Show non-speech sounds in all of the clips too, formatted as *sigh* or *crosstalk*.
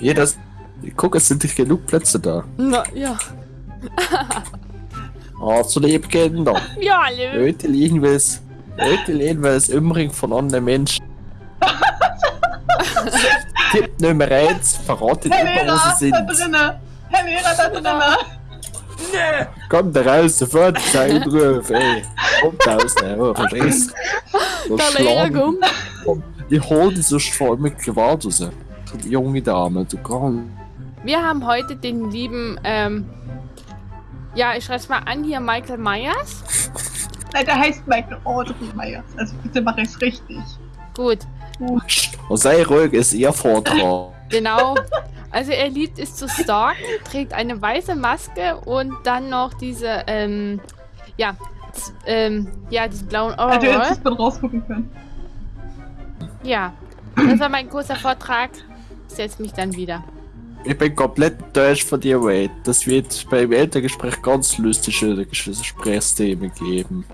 Jeder. Guck, es sind nicht genug Plätze da. Na, ja. *laughs* Oh, zu lieb Kinder. *laughs* Ja, hallo. Heute liegen wir es. Heute lehnen wir es Umring von anderen Menschen. *laughs* Tipp Nummer 1, verratet Herr immer, wo sie da sind. drinne! Herr Lehrer, da drinne! Kommt da raus, sofort sein Ruf, ey. Kommt raus, ne, oh, verstehst du? Der Lehrer kommt. Komm, ich hol die Gewalt raus. Die junge Dame, du komm. Wir haben heute den lieben, ähm, ja, ich schreibe mal an hier, Michael Myers. Nein, der heißt Michael Audrey Myers. Also bitte mach ich's richtig. Gut, Und sei ruhig, ist ihr Vortrag. *laughs* genau. Also er liebt es zu stalken, trägt eine weiße Maske und dann noch diese, ähm, ja, ähm, ja, diesen blauen Hätte jetzt Overall. nicht mit rausgucken können. Ja, das war mein kurzer Vortrag. Ich setze mich dann wieder. Ich bin komplett enttäuscht von dir, Wade. Das wird beim Elterngespräch ganz lustige Gesprächsthemen geben.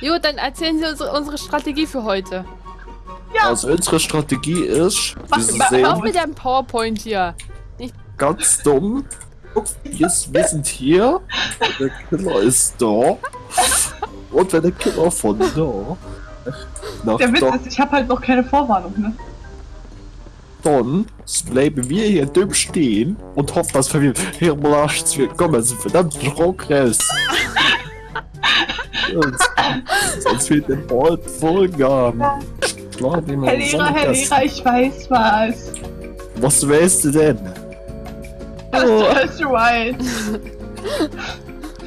Jo, dann erzählen Sie unsere, unsere Strategie für heute. Ja, Also unsere Strategie ist, Hör auf mit deinem PowerPoint hier. ganz dumm. Wir, sind hier, der Killer ist da. Und wenn der Killer von da nach der Witz da, ist, ich habe halt noch keine Vorwarnung, ne? Dann bleiben wir hier dumm stehen und hoffen, dass wir hier belastet wird. Komm, also verdammt Schrock raus. *laughs* sonst, sonst wird der. Klar, nehmen wir Herr Lehrer, Herr Lehrer, ich weiß was. Was weißt du denn? Das Oh. ist right.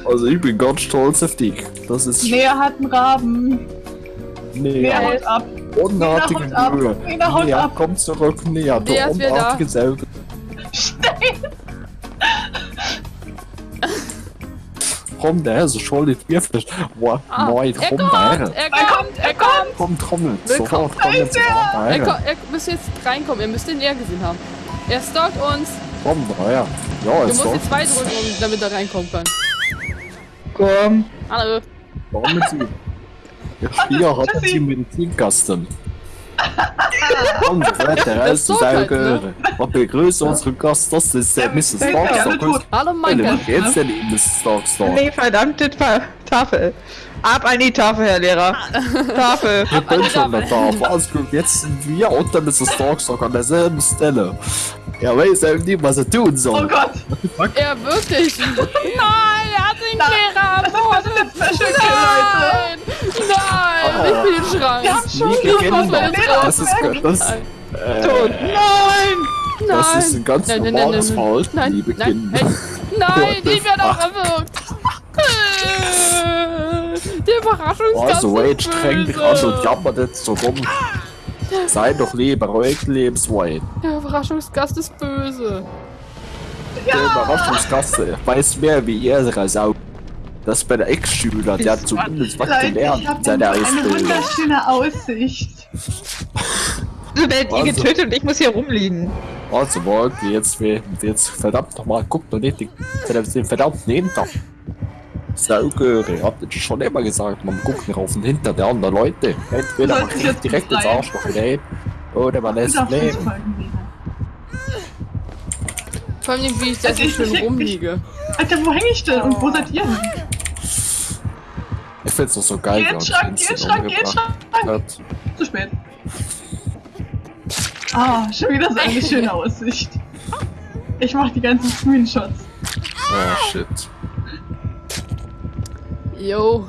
Also ich bin ganz stolz auf dich. Das ist Lea hat einen Raben. nee, Lea haut ab. Unartige Lena, haut ab. Mühe. Ab. komm zurück, näher. Du ist unartige Säuge. Komm der, so schuldig wir vielleicht. Wow, Ah, nein, er komm kommt, der. er kommt, er kommt. Komm, trommel. Sofort, komm jetzt Er, rein. er müsst jetzt reinkommen, ihr müsst ihn eher gesehen haben. Er stalkt uns. Komm, rein. Ja, Du ist musst jetzt zwei drücken, damit er reinkommen kann. Komm. Hallo. Warum mit sie? Ja, hier hat sie Medizinkasten. *laughs* Komm, weiter Das ist halt, Saugehöre. Und begrüße unseren Gast, das ist der Ja, Mrs. der ja tot. Hallo Michael. was geht's denn, Mrs. Starkstar? Nee, verdammte Ta Tafel. Ab an die Tafel, Herr Lehrer. Tafel. Ich bin schon da. Alles gut, jetzt sind wir und der Mrs. Starkstar an derselben Stelle. Er weiß eben nicht, was er tun Oh soll. Gott. Er wirklich. *laughs* Nein, er hat den Lehrer Das ist jetzt Special Kill, Leute. Nein, nein, ich bin im Schrank. Wir haben schon Kinder, meine das ist, das, Nein, äh, Tot. Nein. das ist ein ganz Nein, nein, nein, normales nein, Verhalten, nein, liebe nein, Kinder. hey, nein, What the ich werde auch erwürgt. Der Überraschungsgast Also, streng dich böse. an und jammert jetzt so rum. Sei doch lieber ruhig, Lebenswade. Der Überraschungsgast ist böse. Der Überraschungsgast weiß mehr wie ihre Sau. Das ist bei der Ex-Schüler, der hat zumindest was Leute, gelernt in seiner eine wunderschöne Aussicht. Du werdet ihr Also. getötet und ich muss hier rumliegen. Also, morgen, jetzt, jetzt verdammt nochmal, guckt doch nicht den, den verdammten Hinter. Saugehöre, ich hab das schon immer gesagt, man guckt nicht auf den Hinter der anderen Leute. Entweder man Sollte kriegt jetzt direkt ins? Arschloch hinein, oder man lässt nicht leben. Vor allem, wie ich da Also so ich- schön rumliege. Alter, wo häng ich denn? Und wo seid ihr? Geh in den Vincent Schrank, geh in den umgebracht Schrank. hat. Zu spät. Ah, schon wieder so eine *laughs* schöne Aussicht. Ich mach die ganzen Screenshots. Oh shit. Yo.